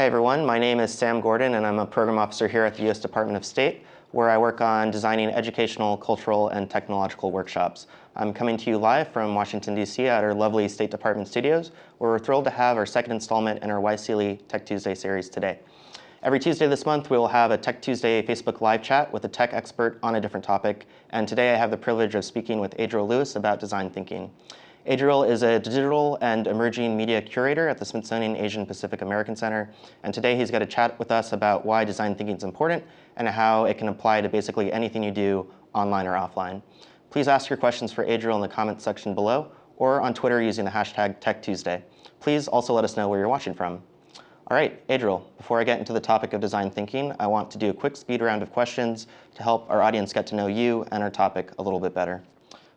Hi everyone, my name is Sam Gordon and I'm a program officer here at the U.S. Department of State where I work on designing educational, cultural, and technological workshops. I'm coming to you live from Washington, D.C. at our lovely State Department studios where we're thrilled to have our second installment in our YSEALI Tech Tuesday series today. Every Tuesday this month, we will have a Tech Tuesday Facebook live chat with a tech expert on a different topic. And today I have the privilege of speaking with Adriel Luis about design thinking. Adriel is a digital and emerging media curator at the Smithsonian Asian Pacific American Center. And today he's got to chat with us about why design thinking is important and how it can apply to basically anything you do online or offline. Please ask your questions for Adriel in the comments section below or on Twitter using the hashtag TechTuesday. Please also let us know where you're watching from. All right, Adriel, before I get into the topic of design thinking, I want to do a quick speed round of questions to help our audience get to know you and our topic a little bit better.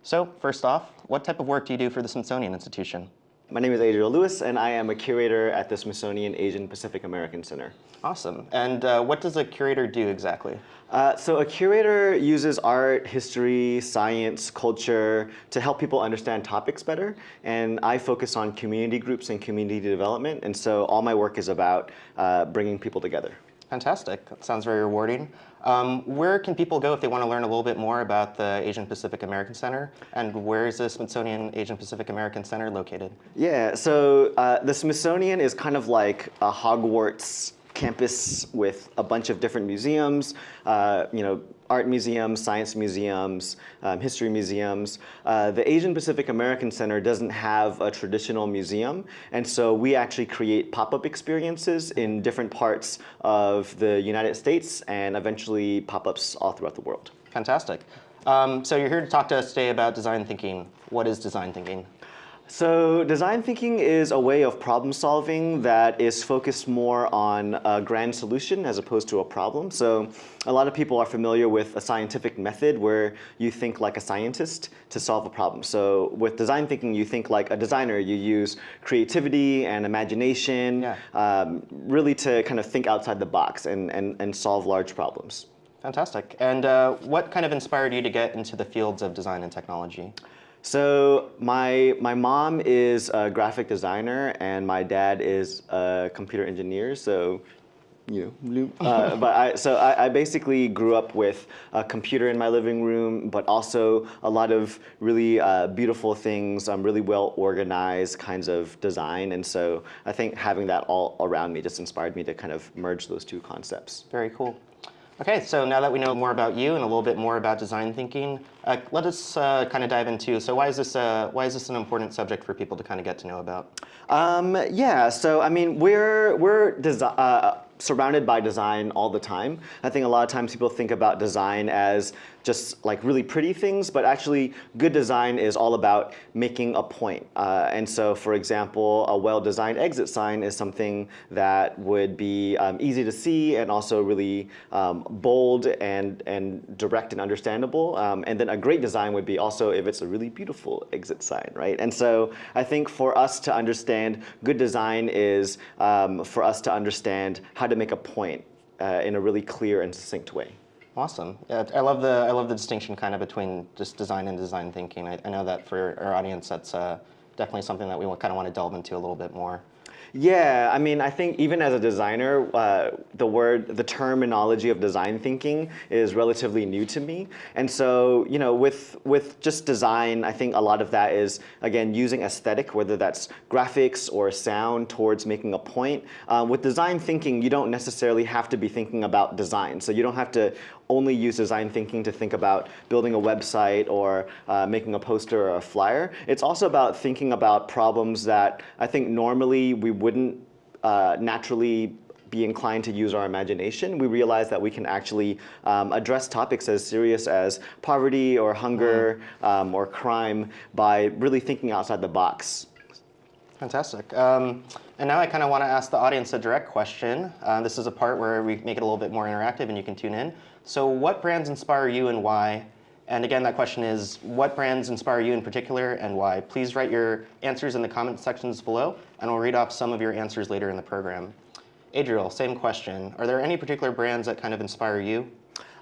So first off, what type of work do you do for the Smithsonian Institution? My name is Adriel Luis, and I am a curator at the Smithsonian Asian Pacific American Center. Awesome. And uh, what does a curator do exactly? Uh, so a curator uses art, history, science, culture to help people understand topics better. And I focus on community groups and community development. And so all my work is about uh, bringing people together. Fantastic. That sounds very rewarding. Um, where can people go if they want to learn a little bit more about the Asian Pacific American Center? And where is the Smithsonian Asian Pacific American Center located? Yeah, so uh, the Smithsonian is kind of like a Hogwarts campus with a bunch of different museums, uh, you know, art museums, science museums, um, history museums. Uh, the Asian Pacific American Center doesn't have a traditional museum, and so we actually create pop-up experiences in different parts of the United States and eventually pop-ups all throughout the world. Fantastic. Um, so you're here to talk to us today about design thinking. What is design thinking? So design thinking is a way of problem solving that is focused more on a grand solution as opposed to a problem. So a lot of people are familiar with a scientific method where you think like a scientist to solve a problem. So with design thinking, you think like a designer. You use creativity and imagination yeah. um, really to kind of think outside the box and, and, and solve large problems. Fantastic. And uh, what kind of inspired you to get into the fields of design and technology? So my, my mom is a graphic designer and my dad is a computer engineer. So you know, uh, but I, so I, I, basically grew up with a computer in my living room, but also a lot of really uh, beautiful things, um, really well organized kinds of design. And so I think having that all around me just inspired me to kind of merge those two concepts. Very cool. Okay, so now that we know more about you and a little bit more about design thinking, uh, let us uh, kind of dive into, so why is, this, uh, why is this an important subject for people to kind of get to know about? Um, yeah, so I mean, we're, we're uh, surrounded by design all the time. I think a lot of times people think about design as just like really pretty things, but actually good design is all about making a point. Uh, and so for example, a well-designed exit sign is something that would be um, easy to see and also really um, bold and, and direct and understandable. Um, and then a great design would be also if it's a really beautiful exit sign, right? And so I think for us to understand good design is um, for us to understand how to make a point uh, in a really clear and succinct way. Awesome. Yeah, I love the I love the distinction kind of between just design and design thinking. I, I know that for our audience, that's uh, definitely something that we kind of want to delve into a little bit more. Yeah, I mean, I think even as a designer, uh, the word, the terminology of design thinking is relatively new to me. And so, you know, with, with just design, I think a lot of that is, again, using aesthetic, whether that's graphics or sound towards making a point. Uh, with design thinking, you don't necessarily have to be thinking about design. So you don't have to only use design thinking to think about building a website or uh, making a poster or a flyer. It's also about thinking about problems that I think normally we wouldn't uh, naturally be inclined to use our imagination, we realize that we can actually um, address topics as serious as poverty or hunger mm. um, or crime by really thinking outside the box. Fantastic. Um, and now I kind of want to ask the audience a direct question. Uh, this is a part where we make it a little bit more interactive and you can tune in. So what brands inspire you and why? And again, that question is, what brands inspire you in particular and why? Please write your answers in the comment sections below, and we'll read off some of your answers later in the program. Adriel, same question. Are there any particular brands that kind of inspire you?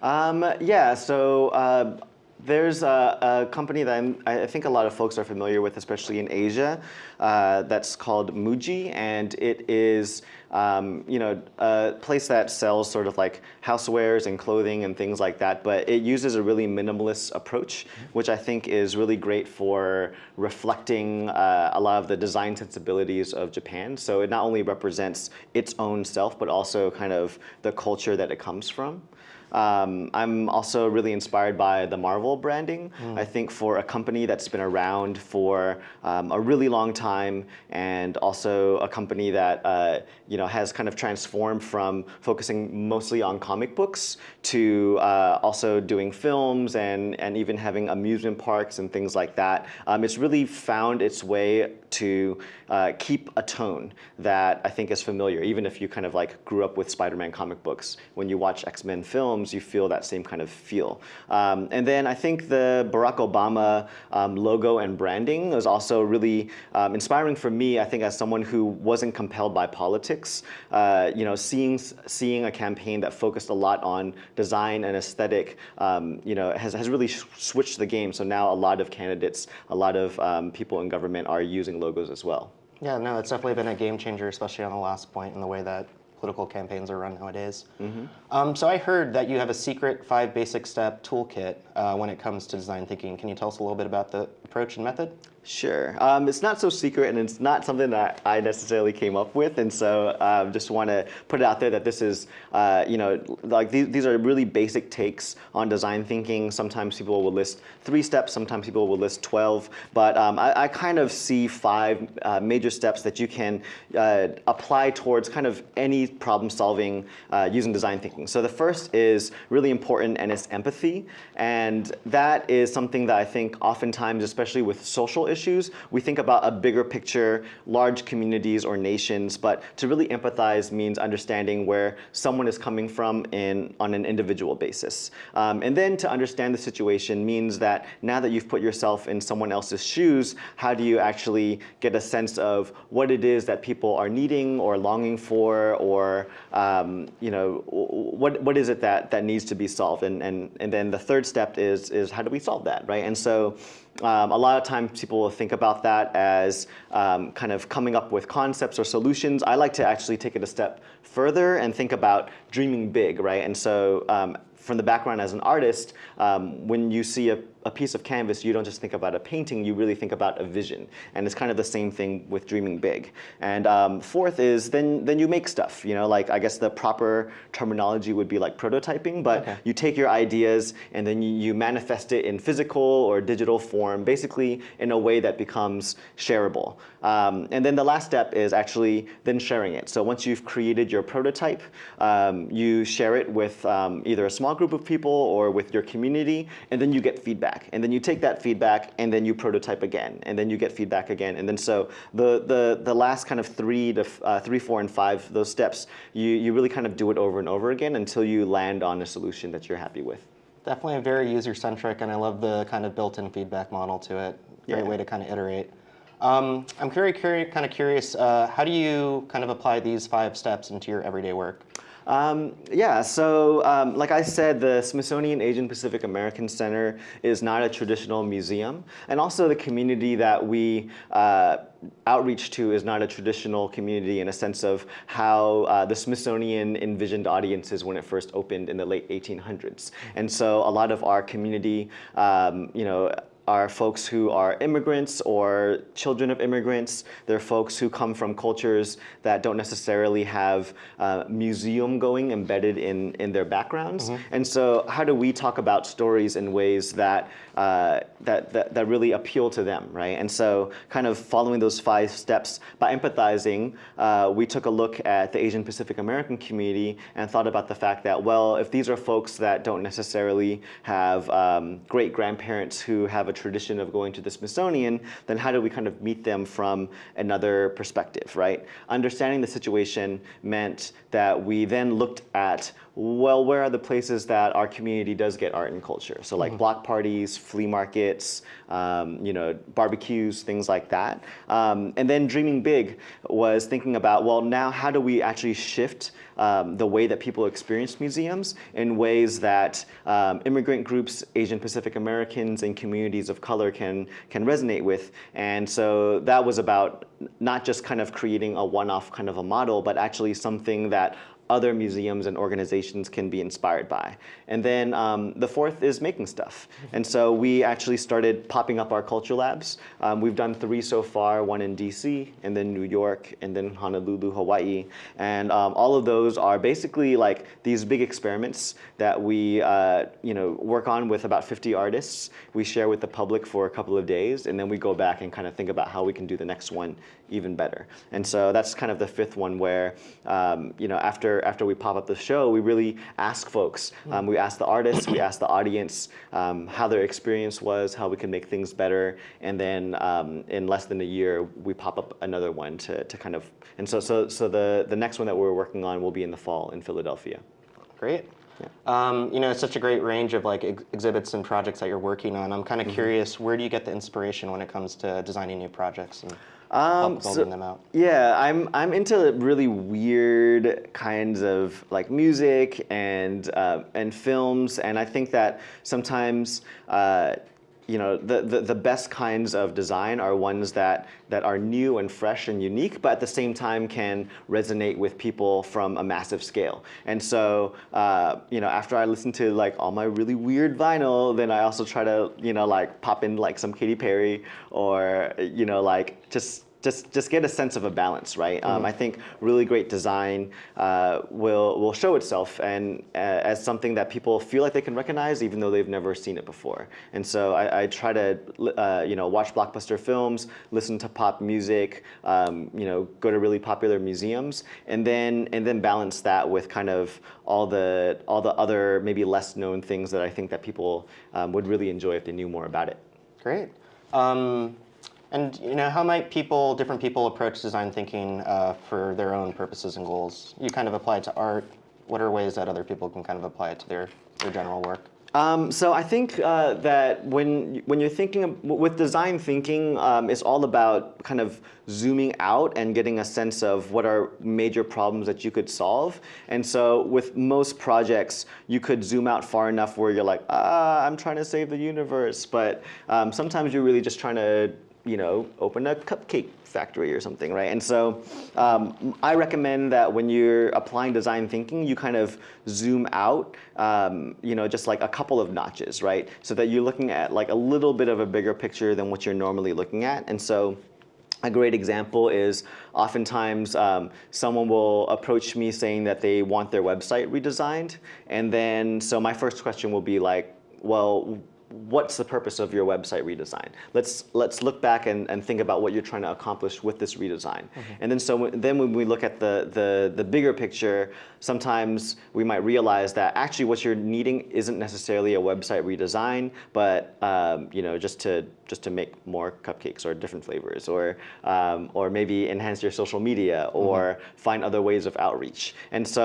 Um, yeah, so uh, There's a, a company that I'm, I think a lot of folks are familiar with, especially in Asia, uh, that's called Muji, and it is um, you know, a place that sells sort of like housewares and clothing and things like that, but it uses a really minimalist approach, which I think is really great for reflecting uh, a lot of the design sensibilities of Japan. So it not only represents its own self, but also kind of the culture that it comes from. Um, I'm also really inspired by the Marvel branding. Mm. I think for a company that's been around for um, a really long time and also a company that uh, you know, has kind of transformed from focusing mostly on comic books to uh, also doing films and, and even having amusement parks and things like that. Um, it's really found its way to uh, keep a tone that I think is familiar, even if you kind of like grew up with Spider-Man comic books. When you watch X-Men films, you feel that same kind of feel. Um, and then I think the Barack Obama um, logo and branding was also really um, inspiring for me, I think as someone who wasn't compelled by politics, uh, you know, seeing, seeing a campaign that focused a lot on design and aesthetic, um, you know, has, has really switched the game. So now a lot of candidates, a lot of um, people in government are using logos as well. Yeah, no, it's definitely been a game changer, especially on the last point in the way that political campaigns are run nowadays. Mm -hmm. um, so I heard that you have a secret five basic step toolkit uh, when it comes to design thinking. Can you tell us a little bit about the approach and method? Sure. Um, it's not so secret and it's not something that I necessarily came up with. And so I um, just want to put it out there that this is, uh, you know, like these, these are really basic takes on design thinking. Sometimes people will list three steps, sometimes people will list 12. But um, I, I, kind of see five uh, major steps that you can uh, apply towards kind of any problem solving uh, using design thinking. So the first is really important and it's empathy. And that is something that I think oftentimes, especially with social issues, we think about a bigger picture, large communities or nations, but to really empathize means understanding where someone is coming from in, on an individual basis. Um, and then to understand the situation means that now that you've put yourself in someone else's shoes, how do you actually get a sense of what it is that people are needing or longing for or um, you know, what, what is it that, that needs to be solved? And, and, and then the third step is, is how do we solve that, right? And so um, a lot of times people will think about that as um, kind of coming up with concepts or solutions. I like to actually take it a step further and think about dreaming big, right? And so um, from the background as an artist, um, when you see a, a, piece of canvas, you don't just think about a painting, you really think about a vision. And it's kind of the same thing with dreaming big. And um, fourth is then, then you make stuff. You know, like I guess the proper terminology would be like prototyping, but okay. you take your ideas and then you, you manifest it in physical or digital form, basically in a way that becomes shareable. Um, and then the last step is actually then sharing it. So once you've created your prototype, um, you share it with um, either a small small group of people or with your community, and then you get feedback. And then you take that feedback and then you prototype again, and then you get feedback again. And then so the, the, the last kind of three, to, uh, three, four, and five, those steps, you, you really kind of do it over and over again until you land on a solution that you're happy with. Definitely a very user-centric, and I love the kind of built-in feedback model to it. Great yeah. way to kind of iterate. Um, I'm very curious, kind of curious, uh, how do you kind of apply these five steps into your everyday work? Um, yeah, so um, like I said, the Smithsonian Asian Pacific American Center is not a traditional museum. And also the community that we uh, outreach to is not a traditional community in a sense of how uh, the Smithsonian envisioned audiences when it first opened in the late 1800s. And so a lot of our community, um, you know, are folks who are immigrants or children of immigrants. They're folks who come from cultures that don't necessarily have uh, museum going embedded in, in their backgrounds. Mm -hmm. And so how do we talk about stories in ways that, uh, that, that, that, really appeal to them, right? And so kind of following those five steps, by empathizing, uh, we took a look at the Asian Pacific American community and thought about the fact that, well, if these are folks that don't necessarily have um, great grandparents who have a tradition of going to the Smithsonian, then how do we kind of meet them from another perspective, right? Understanding the situation meant that we then looked at well, where are the places that our community does get art and culture? So like block parties, flea markets, um, you know, barbecues, things like that. Um, and then dreaming big was thinking about, well, now how do we actually shift um, the way that people experience museums in ways that um, immigrant groups, Asian Pacific Americans, and communities of color can, can resonate with. And so that was about not just kind of creating a one-off kind of a model, but actually something that other museums and organizations can be inspired by. And then um, the fourth is making stuff. And so we actually started popping up our culture labs. Um, we've done three so far, one in DC, and then New York, and then Honolulu, Hawaii. And um, all of those are basically like these big experiments that we uh, you know, work on with about 50 artists. We share with the public for a couple of days, and then we go back and kind of think about how we can do the next one even better. And so that's kind of the fifth one where, um, you know, after, after we pop up the show, we really ask folks. Um, we ask the artists, we ask the audience um, how their experience was, how we can make things better. And then um, in less than a year, we pop up another one to, to kind of, and so, so, so the, the next one that we're working on will be in the fall in Philadelphia. Great. Um, you know, it's such a great range of like ex exhibits and projects that you're working on. I'm kind of curious, where do you get the inspiration when it comes to designing new projects and Um, building them out? Yeah, I'm I'm into really weird kinds of like music and uh, and films, and I think that sometimes. Uh, you know, the, the, the best kinds of design are ones that, that are new and fresh and unique, but at the same time can resonate with people from a massive scale. And so, uh, you know, after I listen to like all my really weird vinyl, then I also try to, you know, like pop in like some Katy Perry or, you know, like just just just get a sense of a balance, right? Um, I think really great design uh, will will show itself and uh, as something that people feel like they can recognize, even though they've never seen it before. And so I, I try to uh, you know watch blockbuster films, listen to pop music, um, you know go to really popular museums, and then and then balance that with kind of all the all the other maybe less known things that I think that people um, would really enjoy if they knew more about it. Great. And you know, how might people, different people, approach design thinking uh, for their own purposes and goals? You kind of apply it to art. What are ways that other people can kind of apply it to their, their general work? Um, so I think uh, that when when you're thinking of, with design thinking, um, it's all about kind of zooming out and getting a sense of what are major problems that you could solve. And so with most projects, you could zoom out far enough where you're like, ah, I'm trying to save the universe. But um, sometimes you're really just trying to you know, open a cupcake factory or something, right? And so um, I recommend that when you're applying design thinking, you kind of zoom out, um, you know, just like a couple of notches, right? So that you're looking at like a little bit of a bigger picture than what you're normally looking at. And so a great example is oftentimes um, someone will approach me saying that they want their website redesigned. And then, so my first question will be like, well, what's the purpose of your website redesign? Let's let's look back and, and think about what you're trying to accomplish with this redesign. Mm -hmm. And then so then when we look at the, the the bigger picture, sometimes we might realize that actually what you're needing isn't necessarily a website redesign, but um, you know just to just to make more cupcakes or different flavors, or um, or maybe enhance your social media, or mm -hmm. find other ways of outreach. And so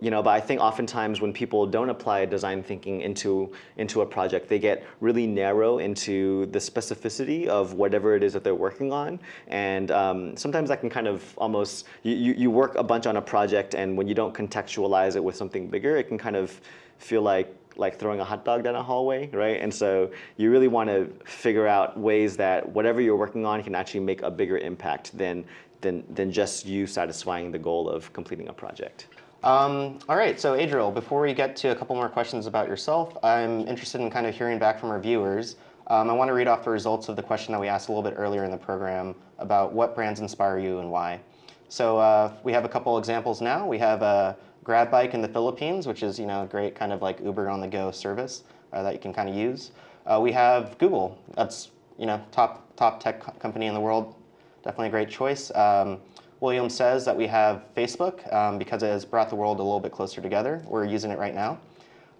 you know, but I think oftentimes when people don't apply design thinking into into a project, they get really narrow into the specificity of whatever it is that they're working on. And um, sometimes that can kind of almost, you, you work a bunch on a project and when you don't contextualize it with something bigger, it can kind of feel like like throwing a hot dog down a hallway, right? And so you really want to figure out ways that whatever you're working on can actually make a bigger impact than, than, than just you satisfying the goal of completing a project. Um, all right, so Adriel, before we get to a couple more questions about yourself, I'm interested in kind of hearing back from our viewers. Um, I want to read off the results of the question that we asked a little bit earlier in the program about what brands inspire you and why. So uh, we have a couple examples now. We have a Grab Bike in the Philippines, which is you know a great kind of like Uber on the go service uh, that you can kind of use. Uh, we have Google. That's you know top top tech co company in the world. Definitely a great choice. Um, William says that we have Facebook um, because it has brought the world a little bit closer together. We're using it right now.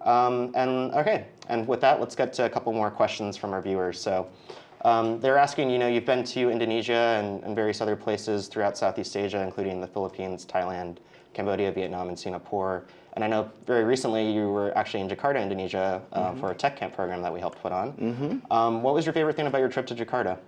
Um, and okay, And with that, let's get to a couple more questions from our viewers. So um, they're asking, you know, you've been to Indonesia and, and various other places throughout Southeast Asia, including the Philippines, Thailand, Cambodia, Vietnam, and Singapore. And I know very recently you were actually in Jakarta, Indonesia, uh, for a tech camp program that we helped put on. Um, what was your favorite thing about your trip to Jakarta?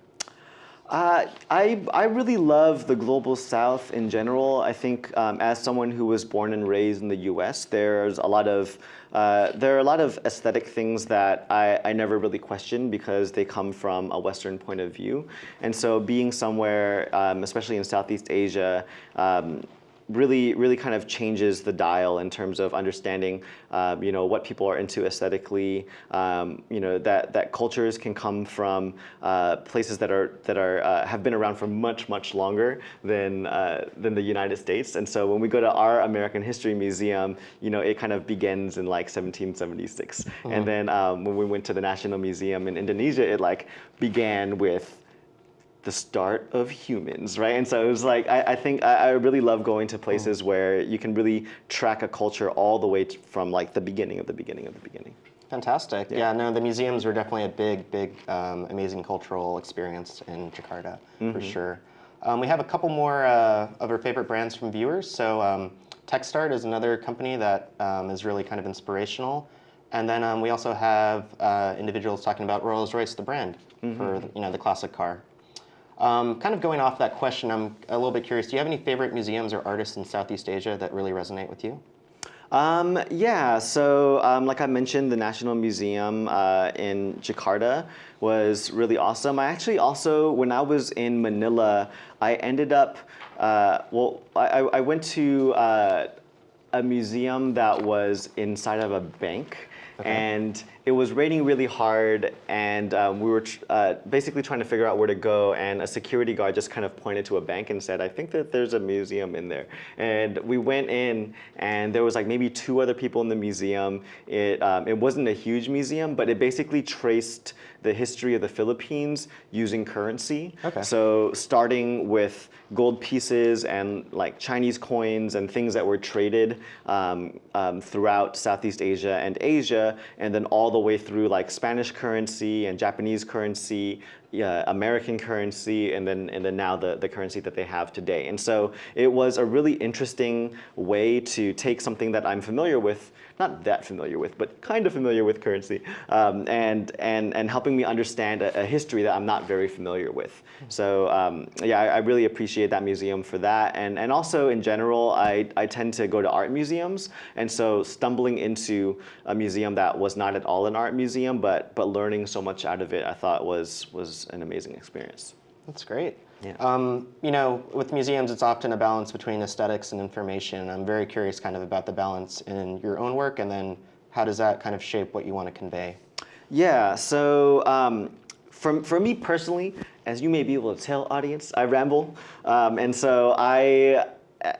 Uh, I, I really love the global south in general. I think um, as someone who was born and raised in the US, there's a lot of, uh, there are a lot of aesthetic things that I, I never really question because they come from a Western point of view. And so being somewhere, um, especially in Southeast Asia, um, really, really kind of changes the dial in terms of understanding, um, you know, what people are into aesthetically. Um, you know, that that cultures can come from uh, places that are that are uh, have been around for much, much longer than uh, than the United States. And so when we go to our American History Museum, you know, it kind of begins in like 1776. And then um, when we went to the National Museum in Indonesia, it like began with the start of humans, right? And so it was like, I, I think I, I really love going to places where you can really track a culture all the way t- from like the beginning of the beginning of the beginning. Fantastic. Yeah. no, the museums were definitely a big, big, um, amazing cultural experience in Jakarta, for sure. Um, we have a couple more uh, of our favorite brands from viewers. So um, TechStart is another company that um, is really kind of inspirational. And then um, we also have uh, individuals talking about Rolls-Royce, the brand, for you know the classic car. Um, kind of going off that question, I'm a little bit curious. Do you have any favorite museums or artists in Southeast Asia that really resonate with you? Um, yeah, so um, like I mentioned, the National Museum uh, in Jakarta was really awesome. I actually also, when I was in Manila, I ended up, uh, well, I, I went to uh, a museum that was inside of a bank. And it was raining really hard, and um, we were uh, basically trying to figure out where to go. And a security guard just kind of pointed to a bank and said, "I think that there's a museum in there." And we went in, and there was like maybe two other people in the museum. It um, it wasn't a huge museum, but it basically traced the history of the Philippines using currency. Okay. So starting with gold pieces and like Chinese coins and things that were traded um, um, throughout Southeast Asia and Asia, and then all the way through like Spanish currency and Japanese currency, yeah, American currency, and then and then now the, the currency that they have today. And so it was a really interesting way to take something that I'm familiar with, not that familiar with, but kind of familiar with currency, um, and and and helping me understand a, a history that I'm not very familiar with. So um, yeah, I, I really appreciate that museum for that, and and also in general, I I tend to go to art museums, and so stumbling into a museum that was not at all an art museum, but but learning so much out of it, I thought was was an amazing experience. That's great. Yeah. Um, you know, with museums, it's often a balance between aesthetics and information. I'm very curious kind of about the balance in your own work and then how does that kind of shape what you want to convey? Yeah, so um, for, for me personally, as you may be able to tell, audience, I ramble. Um, and so I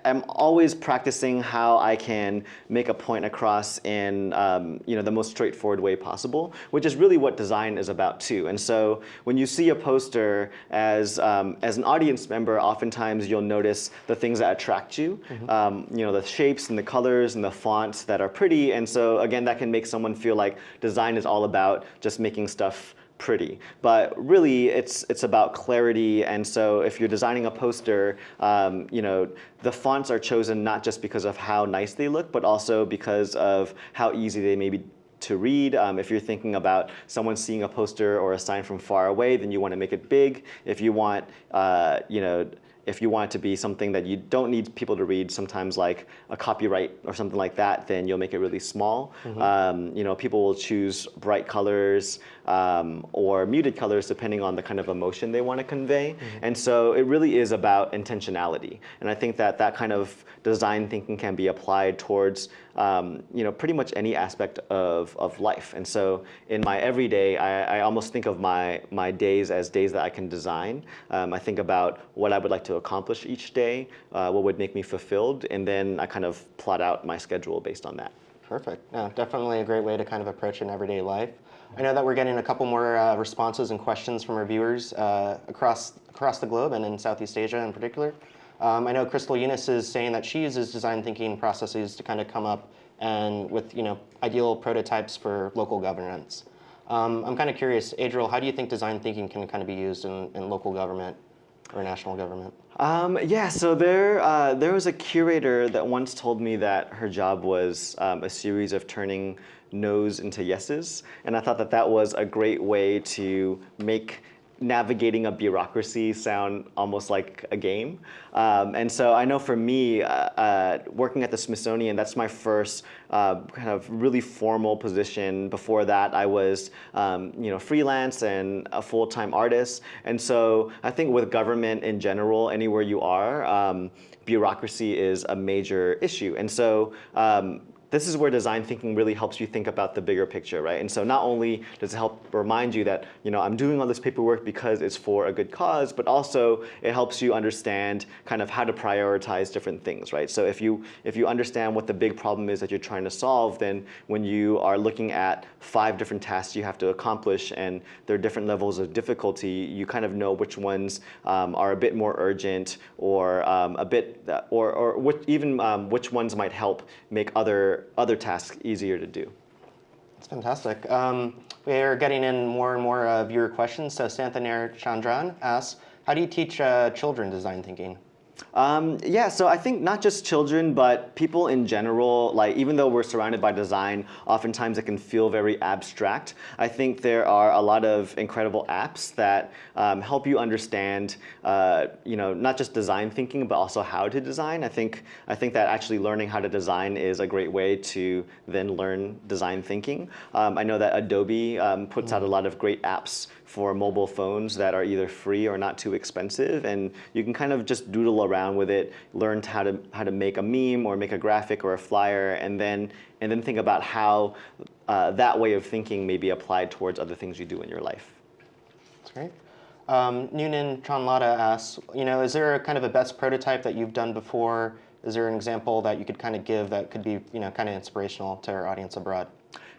am always practicing how I can make a point across in um, you know, the most straightforward way possible, which is really what design is about too. And so when you see a poster as, um, as an audience member, oftentimes you'll notice the things that attract you, um, you know, the shapes and the colors and the fonts that are pretty. And so again, that can make someone feel like design is all about just making stuff pretty. But really, it's it's about clarity. And so, if you're designing a poster, um, you know, the fonts are chosen not just because of how nice they look, but also because of how easy they may be to read. Um, if you're thinking about someone seeing a poster or a sign from far away, then you want to make it big. If you want, uh, you know if you want it to be something that you don't need people to read, sometimes like a copyright or something like that, then you'll make it really small. Um, you know, people will choose bright colors um, or muted colors depending on the kind of emotion they want to convey. And so it really is about intentionality. And I think that that kind of design thinking can be applied towards um, you know, pretty much any aspect of, of life. And so in my everyday, I, I almost think of my, my days as days that I can design. Um, I think about what I would like to accomplish each day, uh, what would make me fulfilled, and then I kind of plot out my schedule based on that. Perfect. No, definitely a great way to kind of approach an everyday life. I know that we're getting a couple more uh, responses and questions from our viewers uh, across across the globe and in Southeast Asia in particular. Um, I know Crystal Eunice is saying that she uses design thinking processes to kind of come up and with you know ideal prototypes for local governance. Um, I'm kind of curious, Adriel, how do you think design thinking can kind of be used in, in local government or national government? Um, yeah, so there, uh, there was a curator that once told me that her job was um, a series of turning no's into yeses, and I thought that that was a great way to make navigating a bureaucracy sound almost like a game. Um, and so I know for me, uh, uh, working at the Smithsonian, that's my first uh, kind of really formal position. Before that, I was um, you know freelance and a full-time artist. And so I think with government in general, anywhere you are, um, bureaucracy is a major issue. And so um, this is where design thinking really helps you think about the bigger picture, right? And so not only does it help remind you that, you know, I'm doing all this paperwork because it's for a good cause, but also it helps you understand kind of how to prioritize different things, right? So if you, if you understand what the big problem is that you're trying to solve, then when you are looking at five different tasks you have to accomplish and there are different levels of difficulty, you kind of know which ones um, are a bit more urgent or um, a bit, or, or which, even um, which ones might help make other other tasks easier to do. That's fantastic. Um, we are getting in more and more uh, viewer questions. So Santhaner Chandran asks, how do you teach uh, children design thinking? Um, yeah, so I think not just children, but people in general, like even though we're surrounded by design, oftentimes it can feel very abstract. I think there are a lot of incredible apps that um, help you understand, uh, you know, not just design thinking, but also how to design. I think, I think that actually learning how to design is a great way to then learn design thinking. Um, I know that Adobe um, puts out a lot of great apps for mobile phones that are either free or not too expensive. And you can kind of just doodle around with it, learned how to, how to make a meme or make a graphic or a flyer, and then, and then think about how uh, that way of thinking may be applied towards other things you do in your life. That's great. Um, Noonan Chanlada asks, you know, is there a kind of a best prototype that you've done before? Is there an example that you could kind of give that could be, you know, kind of inspirational to our audience abroad?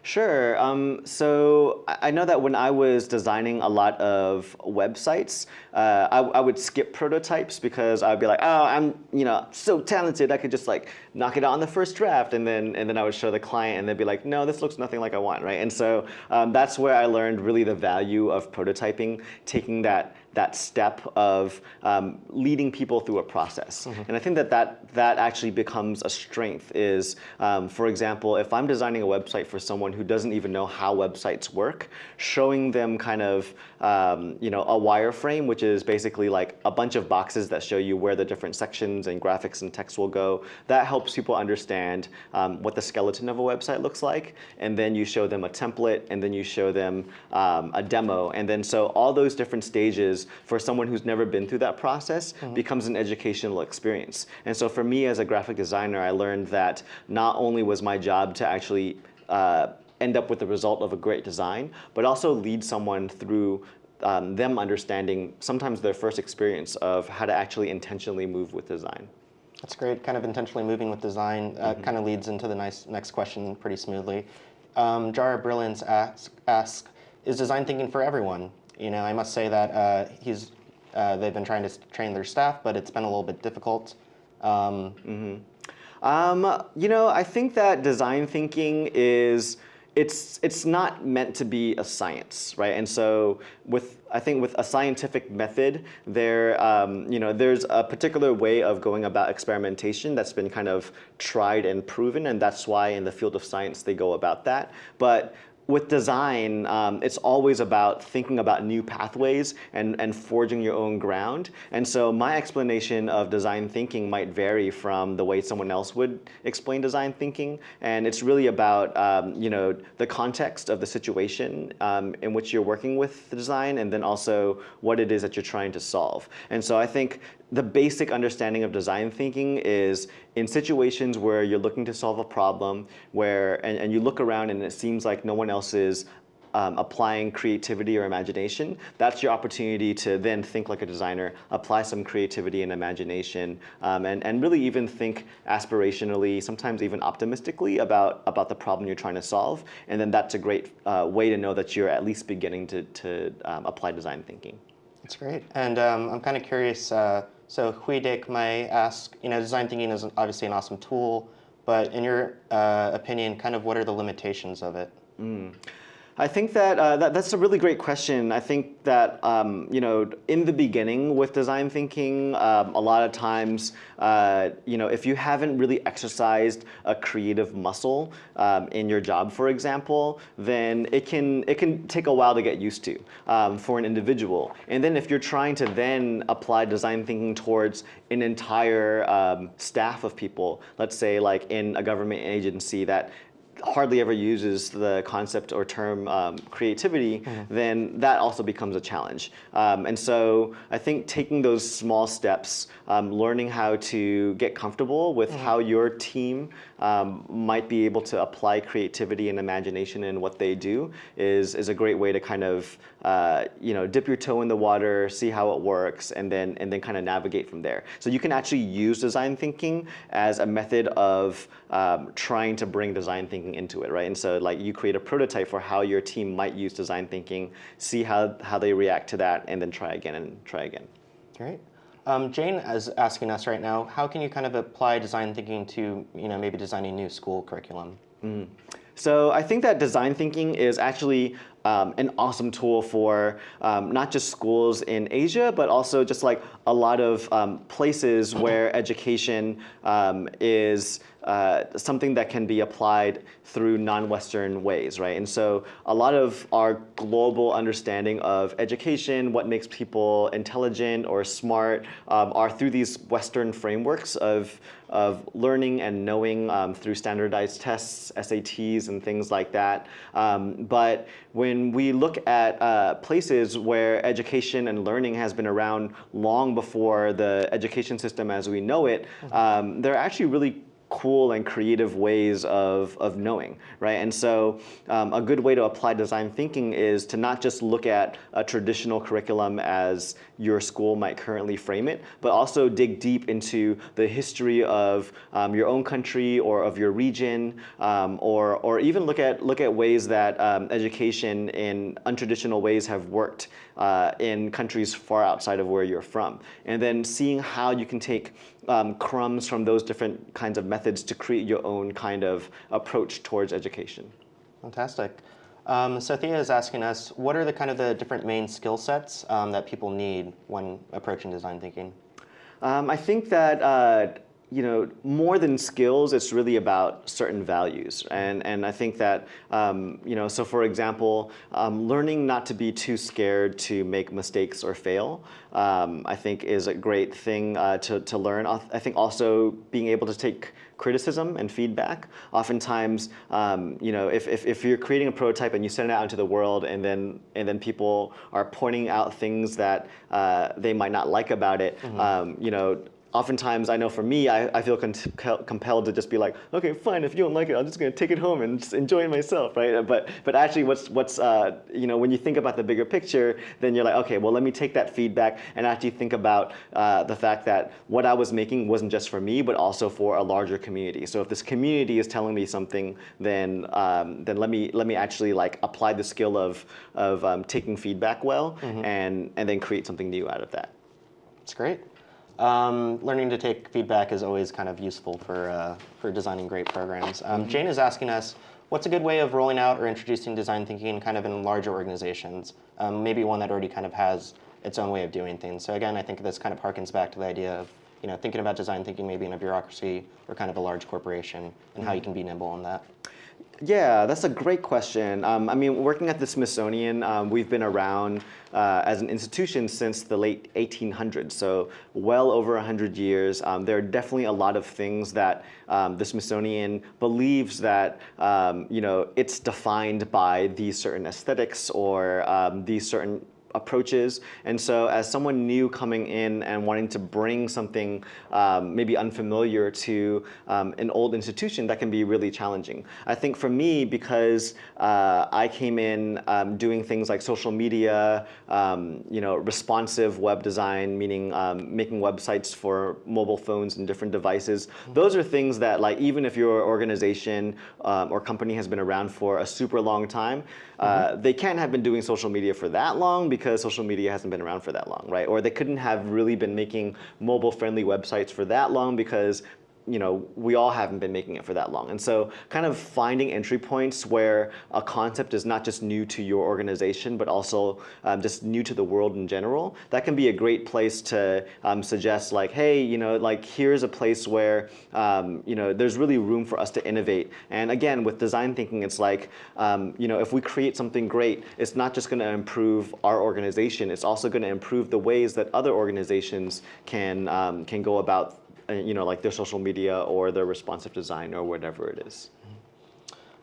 Sure. Um, so I know that when I was designing a lot of websites, uh, I, I, would skip prototypes because I'd be like, oh, I'm you know so talented, I could just like knock it out on the first draft, and then and then I would show the client, and they'd be like, no, this looks nothing like I want, right? And so um, that's where I learned really the value of prototyping, taking that that step of um, leading people through a process. Mm -hmm. And I think that, that that actually becomes a strength is, um, for example, if I'm designing a website for someone who doesn't even know how websites work, showing them kind of um, you know, a wireframe, which is basically like a bunch of boxes that show you where the different sections and graphics and text will go, that helps people understand um, what the skeleton of a website looks like. And then you show them a template, and then you show them um, a demo. And then so all those different stages for someone who's never been through that process mm -hmm. becomes an educational experience. And so for me as a graphic designer, I learned that not only was my job to actually uh, end up with the result of a great design, but also lead someone through um, them understanding sometimes their first experience of how to actually intentionally move with design. That's great. Kind of intentionally moving with design uh, mm -hmm. kind of leads into the nice next question pretty smoothly. Um, Jara Brilliance asks, ask, is design thinking for everyone? You know, I must say that uh, he's, uh, they've been trying to train their staff, but it's been a little bit difficult. Um, mm -hmm. um, you know, I think that design thinking is, it's, it's not meant to be a science, right? And so with, I think with a scientific method, there, um, you know, there's a particular way of going about experimentation that's been kind of tried and proven, and that's why in the field of science they go about that. But with design, um, it's always about thinking about new pathways and, and forging your own ground. And so my explanation of design thinking might vary from the way someone else would explain design thinking. And it's really about um, you know, the context of the situation um, in which you're working with the design and then also what it is that you're trying to solve. And so I think the basic understanding of design thinking is in situations where you're looking to solve a problem where and, and you look around and it seems like no one else is um, applying creativity or imagination, that's your opportunity to then think like a designer, apply some creativity and imagination, um, and, and really even think aspirationally, sometimes even optimistically about, about the problem you're trying to solve. And then that's a great uh, way to know that you're at least beginning to, to um, apply design thinking. That's great. And um, I'm kind of curious, uh, so Huidek may ask, you know, design thinking is obviously an awesome tool, but in your uh, opinion, kind of what are the limitations of it? I think that, uh, that that's a really great question. I think that um, you know in the beginning with design thinking, um, a lot of times uh, you know if you haven't really exercised a creative muscle um, in your job, for example, then it can it can take a while to get used to um, for an individual. And then if you're trying to then apply design thinking towards an entire um, staff of people, let's say like in a government agency that hardly ever uses the concept or term um, creativity, then that also becomes a challenge. Um, and so I think taking those small steps, um, learning how to get comfortable with how your team um, might be able to apply creativity and imagination in what they do is, is a great way to kind of uh, you know dip your toe in the water, see how it works, and then and then kind of navigate from there. So you can actually use design thinking as a method of um, trying to bring design thinking into it, right? And so like you create a prototype for how your team might use design thinking, see how how they react to that, and then try again and try again. Great. Um, Jane is asking us right now, how can you kind of apply design thinking to, you know, maybe designing new school curriculum? So I think that design thinking is actually um, an awesome tool for um, not just schools in Asia, but also just like a lot of um, places where education um, is uh, something that can be applied through non-Western ways, right? And so a lot of our global understanding of education, what makes people intelligent or smart, um, are through these Western frameworks of of learning and knowing um, through standardized tests, SATs, and things like that. Um, but when we look at uh, places where education and learning has been around long before the education system as we know it, um, they're actually really cool and creative ways of, of knowing, right? And so um, a good way to apply design thinking is to not just look at a traditional curriculum as your school might currently frame it, but also dig deep into the history of um, your own country or of your region, um, or, or even look at, look at ways that um, education in untraditional ways have worked uh, in countries far outside of where you're from. And then seeing how you can take um, crumbs from those different kinds of methods to create your own kind of approach towards education. Fantastic. Um, Sothia is asking us, what are the kind of the different main skill sets um, that people need when approaching design thinking? Um, I think that uh, you know more than skills, it's really about certain values, and and I think that um, you know so for example, um, learning not to be too scared to make mistakes or fail, um, I think is a great thing uh, to to learn. I think also being able to take criticism and feedback. Oftentimes, um, you know, if, if, if, you're creating a prototype and you send it out into the world and then, and then people are pointing out things that uh, they might not like about it, mm -hmm. um, you know, oftentimes I know for me, I, I feel compelled to just be like, okay, fine, if you don't like it, I'm just gonna take it home and just enjoy it myself, right? But, but actually what's, what's uh, you know, when you think about the bigger picture, then you're like, okay, well, let me take that feedback and actually think about uh, the fact that what I was making wasn't just for me, but also for a larger community. So if this community is telling me something, then, um, then let, me, let me actually like apply the skill of, of um, taking feedback well mm -hmm. and, and then create something new out of that. That's great. Um, learning to take feedback is always kind of useful for, uh, for designing great programs. Um, mm -hmm. Jane is asking us, what's a good way of rolling out or introducing design thinking kind of in larger organizations? Um, maybe one that already kind of has its own way of doing things. So again, I think this kind of harkens back to the idea of you know, thinking about design thinking maybe in a bureaucracy or kind of a large corporation and mm -hmm. how you can be nimble in that. Yeah, that's a great question. Um, I mean, working at the Smithsonian, um, we've been around uh, as an institution since the late 1800s, so well over 100 years. Um, there are definitely a lot of things that um, the Smithsonian believes that, um, you know, it's defined by these certain aesthetics or um, these certain approaches. And so as someone new coming in and wanting to bring something um, maybe unfamiliar to um, an old institution, that can be really challenging. I think for me, because uh, I came in um, doing things like social media, um, you know, responsive web design, meaning um, making websites for mobile phones and different devices, mm-hmm. those are things that like even if your organization um, or company has been around for a super long time, uh, mm -hmm. they can't have been doing social media for that long because social media hasn't been around for that long, right? Or they couldn't have really been making mobile-friendly websites for that long because you know, we all haven't been making it for that long. And so kind of finding entry points where a concept is not just new to your organization, but also um, just new to the world in general, that can be a great place to um, suggest like, hey, you know, like here's a place where, um, you know, there's really room for us to innovate. And again, with design thinking, it's like, um, you know, if we create something great, it's not just gonna improve our organization, it's also gonna improve the ways that other organizations can, um, can go about you know, like their social media or their responsive design or whatever it is.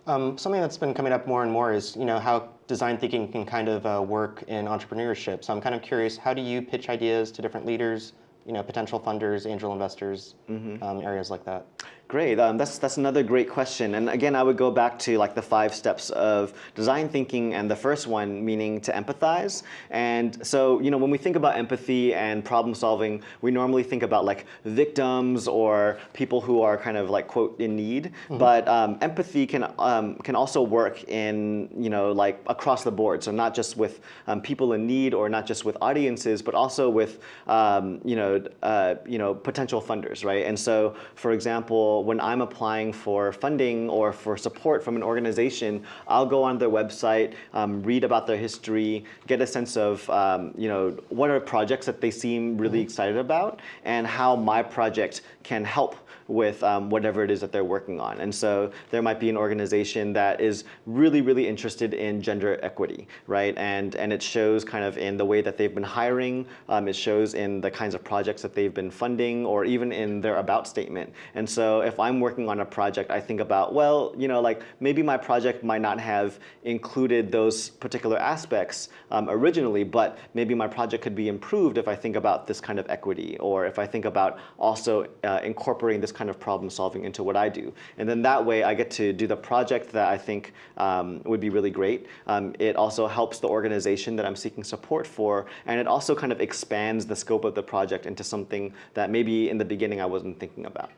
Um, something that's been coming up more and more is you know how design thinking can kind of uh, work in entrepreneurship. So I'm kind of curious, how do you pitch ideas to different leaders, you know, potential funders, angel investors, um, areas like that? Great, um, that's, that's another great question. And again, I would go back to like the five steps of design thinking and the first one meaning to empathize. And so, you know, when we think about empathy and problem solving, we normally think about like victims or people who are kind of like quote in need. But um, empathy can, um, can also work in, you know, like across the board. So not just with um, people in need or not just with audiences, but also with, um, you know, uh, you know, potential funders, right? And so, for example, when I'm applying for funding or for support from an organization, I'll go on their website, um, read about their history, get a sense of um, you know what are projects that they seem really excited about, and how my project can help with um, whatever it is that they're working on. And so there might be an organization that is really, really interested in gender equity, right? And, and it shows kind of in the way that they've been hiring, um, it shows in the kinds of projects that they've been funding, or even in their about statement. And so if I'm working on a project, I think about, well, you know, like maybe my project might not have included those particular aspects um, originally, but maybe my project could be improved if I think about this kind of equity, or if I think about also uh, incorporating this kind of problem solving into what I do. And then that way I get to do the project that I think um, would be really great. Um, it also helps the organization that I'm seeking support for, and it also kind of expands the scope of the project into something that maybe in the beginning I wasn't thinking about.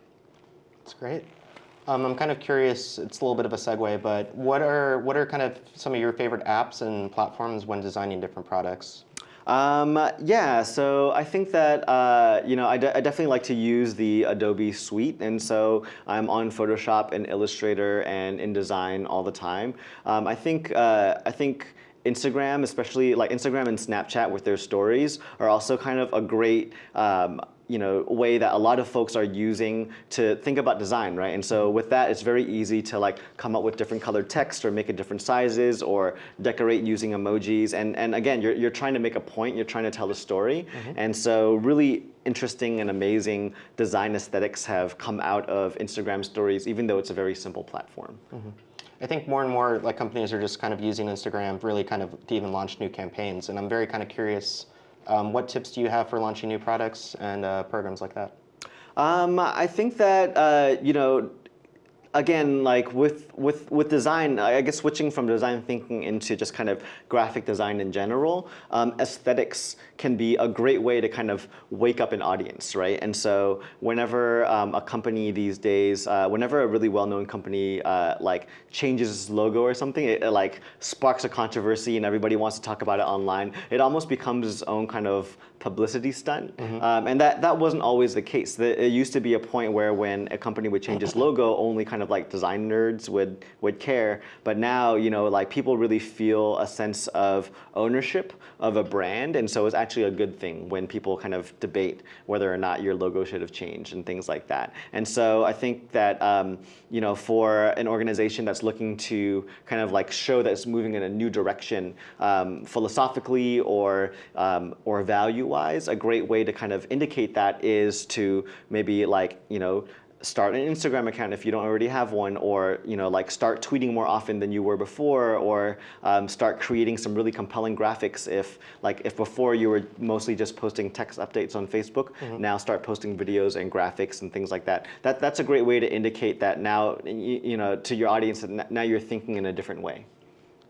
That's great. Um, I'm kind of curious, it's a little bit of a segue, but what are, what are kind of some of your favorite apps and platforms when designing different products? Um, yeah, so I think that, uh, you know, I, de I definitely like to use the Adobe Suite. And so I'm on Photoshop and Illustrator and InDesign all the time. Um, I think, uh, I think Instagram, especially like Instagram and Snapchat with their stories are also kind of a great um, you know, way that a lot of folks are using to think about design, right? And so mm-hmm. with that, it's very easy to like come up with different colored text or make it different sizes or decorate using emojis. And, and again, you're, you're trying to make a point, you're trying to tell a story. Mm-hmm. And so really interesting and amazing design aesthetics have come out of Instagram stories, even though it's a very simple platform. Mm-hmm. I think more and more like companies are just kind of using Instagram really kind of to even launch new campaigns. And I'm very kind of curious, um, what tips do you have for launching new products and uh, programs like that? Um, I think that uh, you know, again, like with with with design, I guess switching from design thinking into just kind of graphic design in general, um, aesthetics can be a great way to kind of wake up an audience, right? And so whenever um, a company these days, uh, whenever a really well-known company uh, like changes its logo or something, it, it like sparks a controversy and everybody wants to talk about it online. It almost becomes its own kind of publicity stunt. Um, and that, that wasn't always the case. The, it used to be a point where when a company would change its logo, only kind of like design nerds would, would care. But now, you know, like people really feel a sense of ownership of a brand. And so it's actually a good thing when people kind of debate whether or not your logo should have changed and things like that. And so I think that, um, you know, for an organization that's looking to kind of like show that it's moving in a new direction um, philosophically or, um, or value-wise, a great way to kind of indicate that is to maybe like, you know, start an Instagram account if you don't already have one, or you know, like start tweeting more often than you were before, or um, start creating some really compelling graphics. If like if before you were mostly just posting text updates on Facebook, now start posting videos and graphics and things like that. That that's a great way to indicate that now you, you know to your audience that now you're thinking in a different way.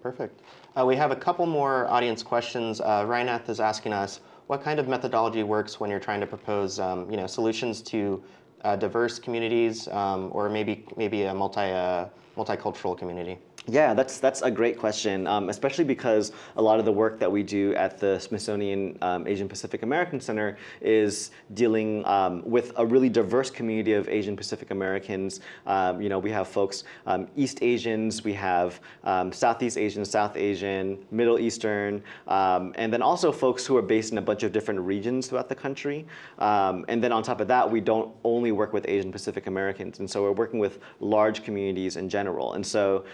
Perfect. Uh, we have a couple more audience questions. Uh, is asking us, what kind of methodology works when you're trying to propose um, you know, solutions to uh, diverse communities um, or maybe, maybe a multi, uh, multicultural community? Yeah, that's that's a great question, um, especially because a lot of the work that we do at the Smithsonian um, Asian Pacific American Center is dealing um, with a really diverse community of Asian Pacific Americans. Um, you know, we have folks um, East Asians, we have um, Southeast Asian, South Asian, Middle Eastern, and then also folks who are based in a bunch of different regions throughout the country. and then on top of that, we don't only work with Asian Pacific Americans, and so we're working with large communities in general. And so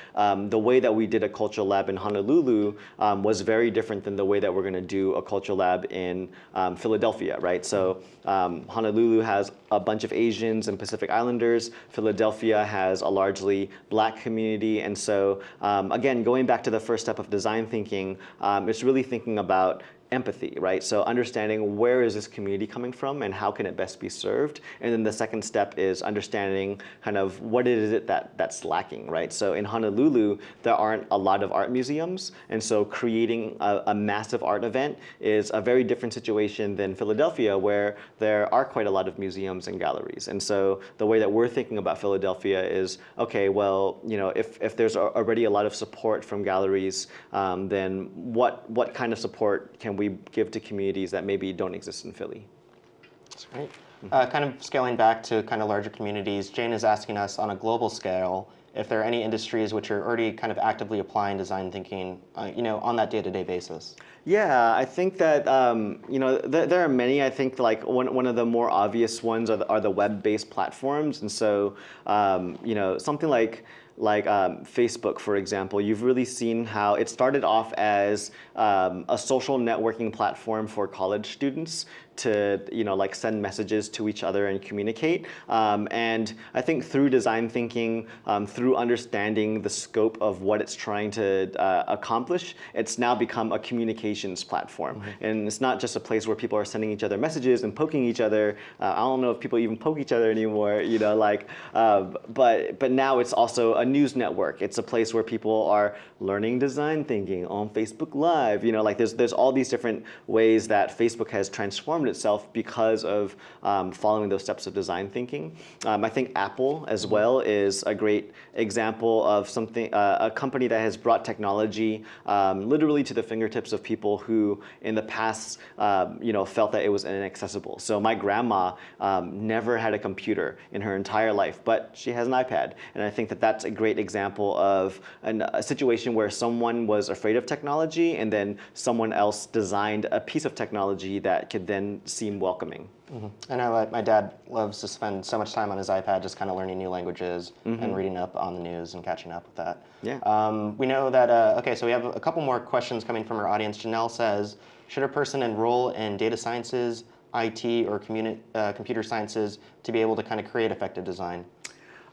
um, the way that we did a cultural lab in Honolulu um, was very different than the way that we're going to do a cultural lab in um, Philadelphia, right? So um, Honolulu has a bunch of Asians and Pacific Islanders. Philadelphia has a largely black community. And so um, again, going back to the first step of design thinking, it's really thinking about empathy, right? So understanding where is this community coming from and how can it best be served. And then the second step is understanding kind of what is it that, that's lacking, right? So in Honolulu, there aren't a lot of art museums. And so creating a, a massive art event is a very different situation than Philadelphia where there are quite a lot of museums and galleries. And so the way that we're thinking about Philadelphia is, okay, well, you know, if, if there's already a lot of support from galleries, um, then what, what kind of support can we give to communities that maybe don't exist in Philly. That's great. Uh, kind of scaling back to kind of larger communities, Jane is asking us on a global scale if there are any industries which are already kind of actively applying design thinking, uh, you know, on that day-to-day -day basis. Yeah, I think that um, you know th there are many. I think like one one of the more obvious ones are the, are the web-based platforms, and so um, you know something like like um, Facebook, for example, you've really seen how it started off as um, a social networking platform for college students to you know like send messages to each other and communicate. Um, and I think through design thinking, um, through understanding the scope of what it's trying to uh, accomplish, it's now become a communications platform. Mm -hmm. And it's not just a place where people are sending each other messages and poking each other. Uh, I don't know if people even poke each other anymore. You know, like, uh, but but now it's also a news network. It's a place where people are learning design thinking on Facebook Live. You know, like there's there's all these different ways that Facebook has transformed transformed itself because of um, following those steps of design thinking. Um, I think Apple as well is a great example of something, uh, a company that has brought technology um, literally to the fingertips of people who in the past um, you know, felt that it was inaccessible. So my grandma um, never had a computer in her entire life, but she has an iPad. And I think that that's a great example of an, a situation where someone was afraid of technology and then someone else designed a piece of technology that could then seem welcoming. Mm -hmm. I know like my dad loves to spend so much time on his iPad just kind of learning new languages mm -hmm. and reading up on the news and catching up with that. Yeah. Um, we know that, uh, okay, so we have a couple more questions coming from our audience. Janelle says, should a person enroll in data sciences, IT, or uh, computer sciences to be able to kind of create effective design?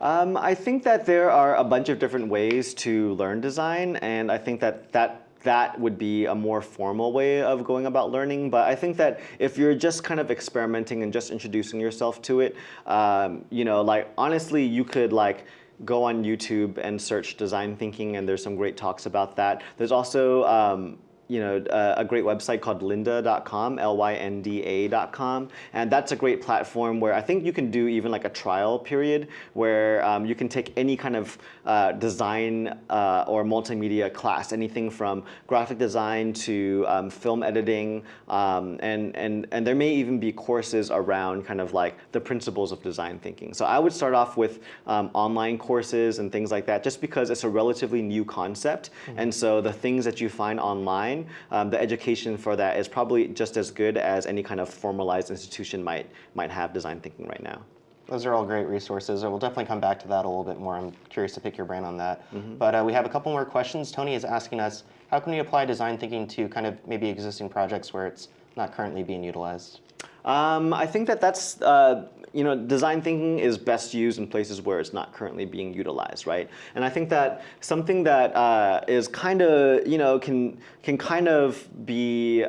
Um, I think that there are a bunch of different ways to learn design, and I think that that that would be a more formal way of going about learning. But I think that if you're just kind of experimenting and just introducing yourself to it, um, you know, like honestly, you could like go on YouTube and search design thinking, and there's some great talks about that. There's also um, you know, uh, a great website called lynda.com, L-Y-N-D-A.com. And that's a great platform where I think you can do even like a trial period where um, you can take any kind of uh, design uh, or multimedia class, anything from graphic design to um, film editing. Um, and, and, and there may even be courses around kind of like the principles of design thinking. So I would start off with um, online courses and things like that just because it's a relatively new concept. Mm -hmm. And so the things that you find online um, the education for that is probably just as good as any kind of formalized institution might, might have design thinking right now. Those are all great resources. We'll definitely come back to that a little bit more. I'm curious to pick your brain on that. Mm -hmm. But uh, we have a couple more questions. Tony is asking us, how can we apply design thinking to kind of maybe existing projects where it's not currently being utilized? Um, I think that that's, uh, you know, design thinking is best used in places where it's not currently being utilized, right? And I think that something that uh, is kind of, you know, can, can kind of be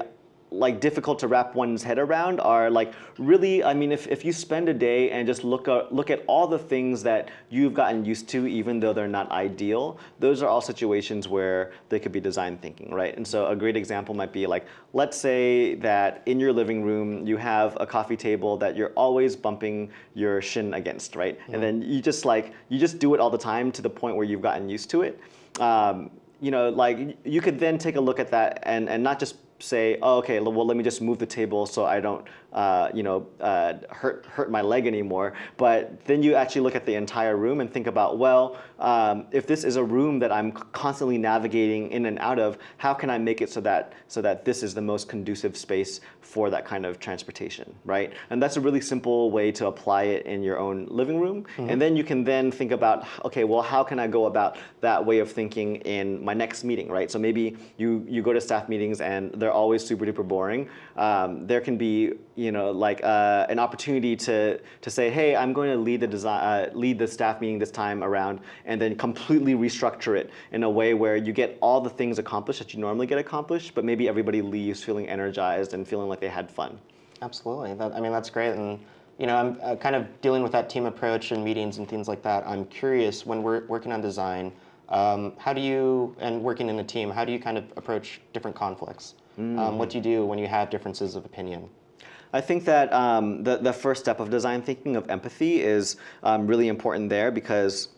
like difficult to wrap one's head around are like really I mean if, if you spend a day and just look at, look at all the things that you've gotten used to even though they're not ideal those are all situations where they could be design thinking right? And so a great example might be like let's say that in your living room you have a coffee table that you're always bumping your shin against right? And then you just like you just do it all the time to the point where you've gotten used to it. Um, you know, like you could then take a look at that and, and not just say, oh, okay, well, let me just move the table so I don't, uh, you know, uh, hurt, hurt my leg anymore. But then you actually look at the entire room and think about, well, um, if this is a room that I'm constantly navigating in and out of, how can I make it so that, so that this is the most conducive space for that kind of transportation, right? And that's a really simple way to apply it in your own living room. And then you can then think about, okay, well, how can I go about that way of thinking in my next meeting, right? So maybe you, you go to staff meetings and they're always super duper boring. Um, there can be, you know, like uh, an opportunity to, to say, hey, I'm going to lead the, design, uh, lead the staff meeting this time around and then completely restructure it in a way where you get all the things accomplished that you normally get accomplished, but maybe everybody leaves feeling energized and feeling like they had fun. Absolutely. That, I mean, that's great. And, you know, I'm uh, kind of dealing with that team approach and meetings and things like that. I'm curious when we're working on design, um, how do you, and working in a team, how do you kind of approach different conflicts? Um, what do you do when you have differences of opinion? I think that um, the, the first step of design thinking of empathy is um, really important there because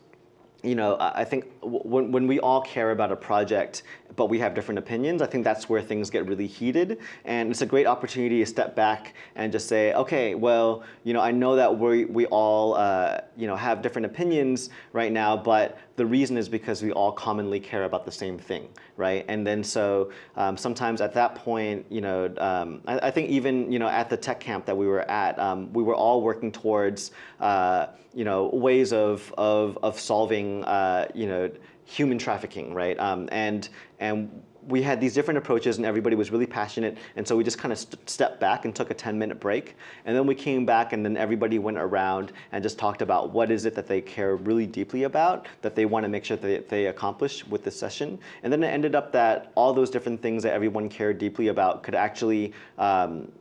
you know, I think when, when we all care about a project, but we have different opinions, I think that's where things get really heated. And it's a great opportunity to step back and just say, okay, well, you know, I know that we, we all, uh, you know, have different opinions right now, but the reason is because we all commonly care about the same thing, right? And then so um, sometimes at that point, you know, um, I, I think even, you know, at the tech camp that we were at, um, we were all working towards, uh, you know, ways of, of, of solving, uh, you know, human trafficking, right? Um, and, and we had these different approaches and everybody was really passionate. And so we just kind of st stepped back and took a 10 minute break. And then we came back and then everybody went around and just talked about what is it that they care really deeply about, that they want to make sure that they accomplish with this session. And then it ended up that all those different things that everyone cared deeply about could actually um,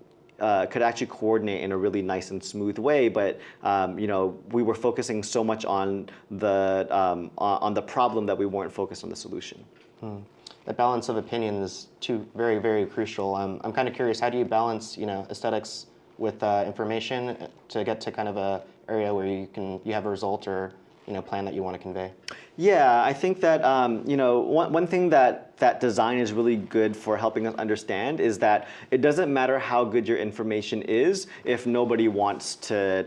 uh, could actually coordinate in a really nice and smooth way. But um, you know, we were focusing so much on the um, on the problem that we weren't focused on the solution. The balance of opinion is too very, very crucial. Um, I'm kind of curious, how do you balance, you know, aesthetics with uh, information to get to kind of a area where you can you have a result or you know plan that you want to convey? Yeah, I think that um, you know one, one thing that that design is really good for helping us understand is that it doesn't matter how good your information is if nobody wants to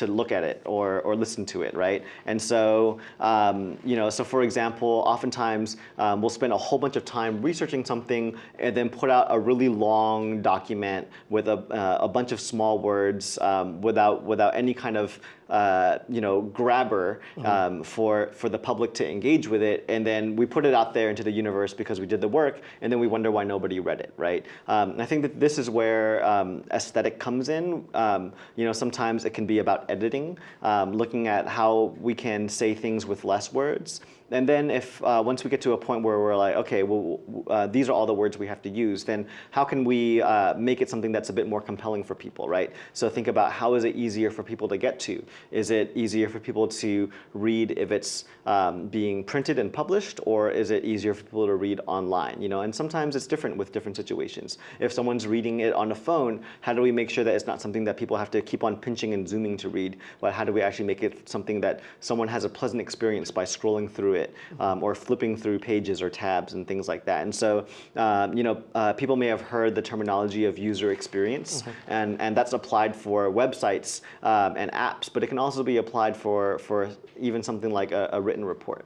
to look at it or, or listen to it, right? And so, um, you know, so for example, oftentimes um, we'll spend a whole bunch of time researching something and then put out a really long document with a, uh, a bunch of small words um, without, without any kind of uh, you know, grabber um, for, for the public to engage with it. And then we put it out there into the universe because we did the work, and then we wonder why nobody read it, right? Um, and I think that this is where um, aesthetic comes in. Um, you know, sometimes it can be about editing, um, looking at how we can say things with less words. And then if uh, once we get to a point where we're like, okay, well, uh, these are all the words we have to use, then how can we uh, make it something that's a bit more compelling for people, right? So think about how is it easier for people to get to? Is it easier for people to read if it's um, being printed and published, or is it easier for people to read online? You know, and sometimes it's different with different situations. If someone's reading it on a phone, how do we make sure that it's not something that people have to keep on pinching and zooming to read? But how do we actually make it something that someone has a pleasant experience by scrolling through it um, or flipping through pages or tabs and things like that? And so, um, you know, uh, people may have heard the terminology of user experience, and, and that's applied for websites um, and apps, but it can also be applied for, for even something like a, a written report.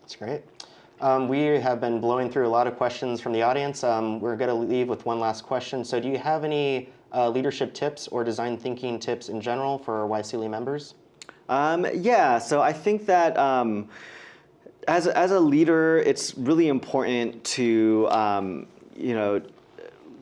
That's great. Um, we have been blowing through a lot of questions from the audience. Um, we're going to leave with one last question. So do you have any uh, leadership tips or design thinking tips in general for YSEALI members? Um, yeah, so I think that um, as, a- as a leader, it's really important to, um, you know,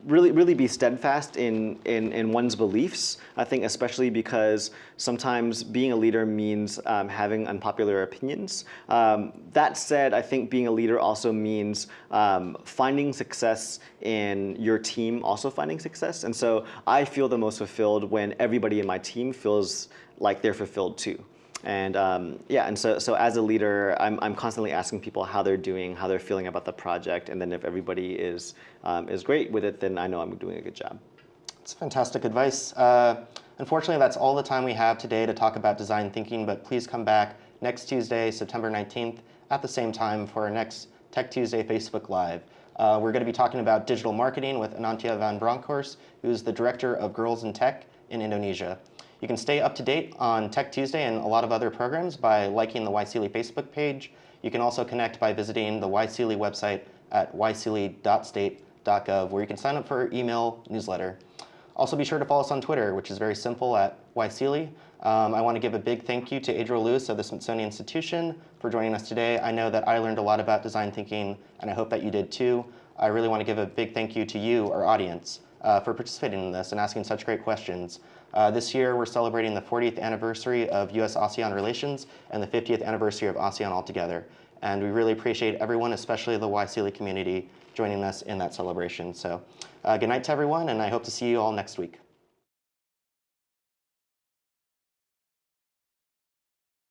really, really be steadfast in, in, in one's beliefs. I think especially because sometimes being a leader means um, having unpopular opinions. Um, that said, I think being a leader also means um, finding success in your team also finding success. And so I feel the most fulfilled when everybody in my team feels like they're fulfilled too. And um, yeah, and so, so as a leader, I'm, I'm constantly asking people how they're doing, how they're feeling about the project, and then if everybody is, um, is great with it, then I know I'm doing a good job. It's fantastic advice. Uh, unfortunately, that's all the time we have today to talk about design thinking, but please come back next Tuesday, September 19th, at the same time for our next Tech Tuesday Facebook Live. Uh, we're going to be talking about digital marketing with Anantya van Bronckhorst, who's the Director of Girls in Tech in Indonesia. You can stay up to date on Tech Tuesday and a lot of other programs by liking the YSEALI Facebook page. You can also connect by visiting the YSEALI website at yseali.state.gov where you can sign up for our email newsletter. Also be sure to follow us on Twitter, which is very simple at YSEALI. Um, I want to give a big thank you to Adriel Luis of the Smithsonian Institution for joining us today. I know that I learned a lot about design thinking, and I hope that you did too. I really want to give a big thank you to you, our audience, uh, for participating in this and asking such great questions. Uh, this year, we're celebrating the 40th anniversary of U.S.-ASEAN relations and the 50th anniversary of ASEAN altogether. And we really appreciate everyone, especially the YSEALI community, joining us in that celebration. So uh, good night to everyone, and I hope to see you all next week.